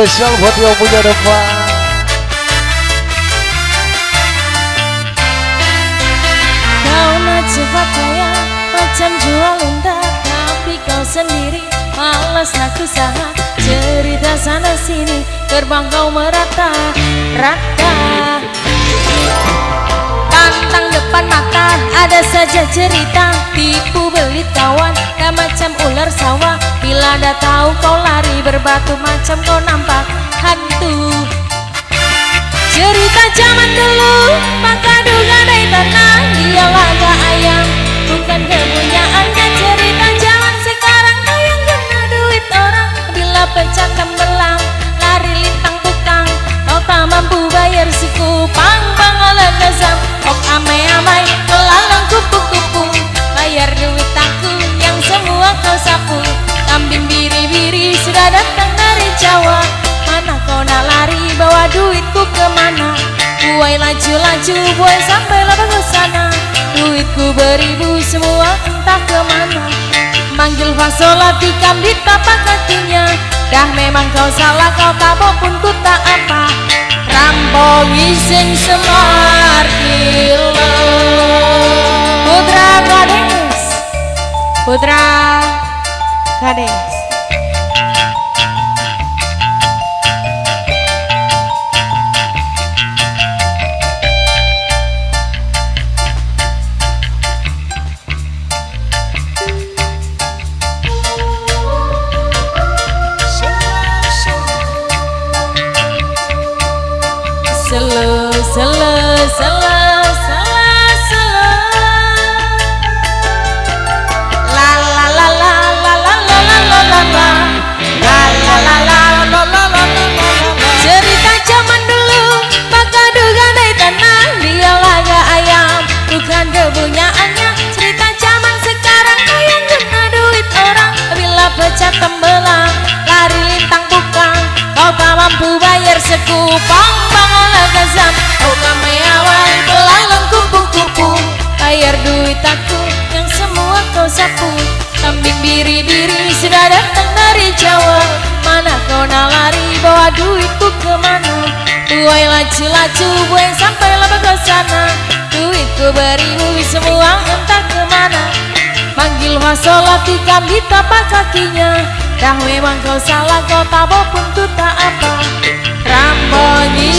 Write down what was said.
spesial buat yang punya depan Kau nak cepat kaya macam jual unta Tapi kau sendiri malas nak usaha. Cerita sana sini terbang kau merata Rata. Pantang depan mata ada saja cerita Tipu belit kawan Dah tahu kau lari berbatu macam kau nampak hantu. Cerita zaman Kambing biri-biri sudah datang dari Jawa. Mana kau nak lari bawa duitku ke mana? Buai laju-laju buai sampai lah ke sana Duitku beribu semua entah ke mana. Manggil fasola tikam di tapak kakinya. Dah memang kau salah kau tabok pun ku tak apa. Rampok iseng semar kilo. Putra Kades Putra Cadê? Hello, hello, hello. Bukan kepunyaannya. Cerita zaman sekarang Kau yang kena duit orang. Bila pecah tembelang Lari lintang tukang. Kau tak mampu bayar sekupang Bang oleh gazam Oh kami awal Belalang kupu-kupu. Bayar duit aku Yang semua kau sapu. Kambing biri-biri Sudah datang dari Jawa. Mana kau nak lari Bawa duitku ke mana? Buai laju-laju Buai sampai lah ke sholat ikan di tapak kakinya. Dah memang kau salah kau tak pun tak apa. Rambonyi